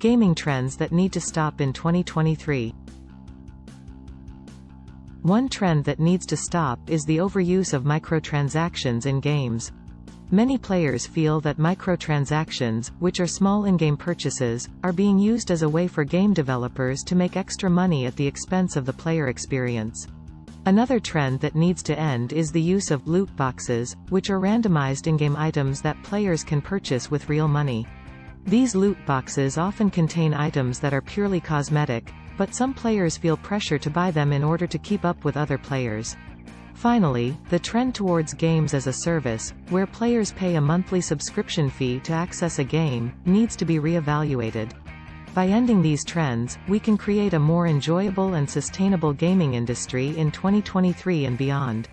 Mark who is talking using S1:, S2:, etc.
S1: Gaming trends that need to stop in 2023. One trend that needs to stop is the overuse of microtransactions in games. Many players feel that microtransactions, which are small in-game purchases, are being used as a way for game developers to make extra money at the expense of the player experience. Another trend that needs to end is the use of loot boxes, which are randomized in-game items that players can purchase with real money. These loot boxes often contain items that are purely cosmetic, but some players feel pressure to buy them in order to keep up with other players. Finally, the trend towards games as a service, where players pay a monthly subscription fee to access a game, needs to be re-evaluated. By ending these trends, we can create a more enjoyable and sustainable gaming industry in 2023 and beyond.